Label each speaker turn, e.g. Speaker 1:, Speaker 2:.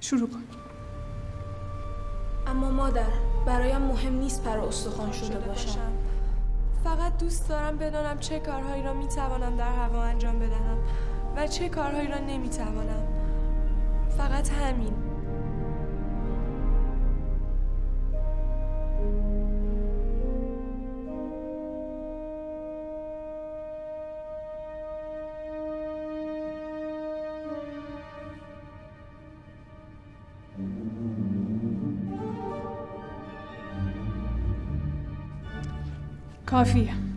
Speaker 1: شروع کن
Speaker 2: اما مادر برایم مهم نیست پر استخوان شده باشم
Speaker 3: فقط دوست دارم بدانم چه کارهایی را می توانم در هوا انجام بدهم و چه کارهایی را نمی توانم. فقط همین.
Speaker 1: coffee